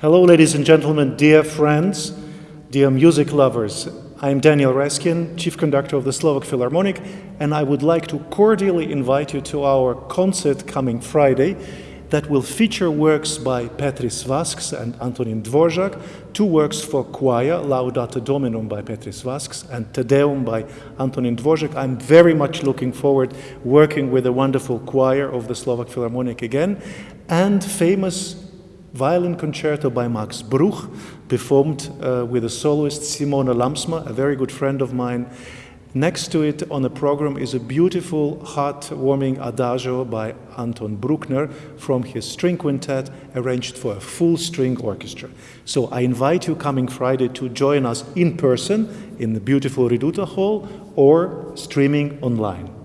Hello, ladies and gentlemen, dear friends, dear music lovers. I'm Daniel Raiskin, Chief Conductor of the Slovak Philharmonic, and I would like to cordially invite you to our concert coming Friday that will feature works by Pēteris Vasks and Antonin Dvorak, two works for choir, Laudate Dominum by Pēteris Vasks and Te Deum by Antonin Dvorak. I'm very much looking forward working with the wonderful choir of the Slovak Philharmonic again, and famous violin concerto by Max Bruch, performed uh, with a soloist Simone Lamsma, a very good friend of mine, Next to it on the program is a beautiful, heartwarming adagio by Anton Bruckner from his string quintet arranged for a full string orchestra. So I invite you coming Friday to join us in person in the beautiful Reduta Hall or streaming online.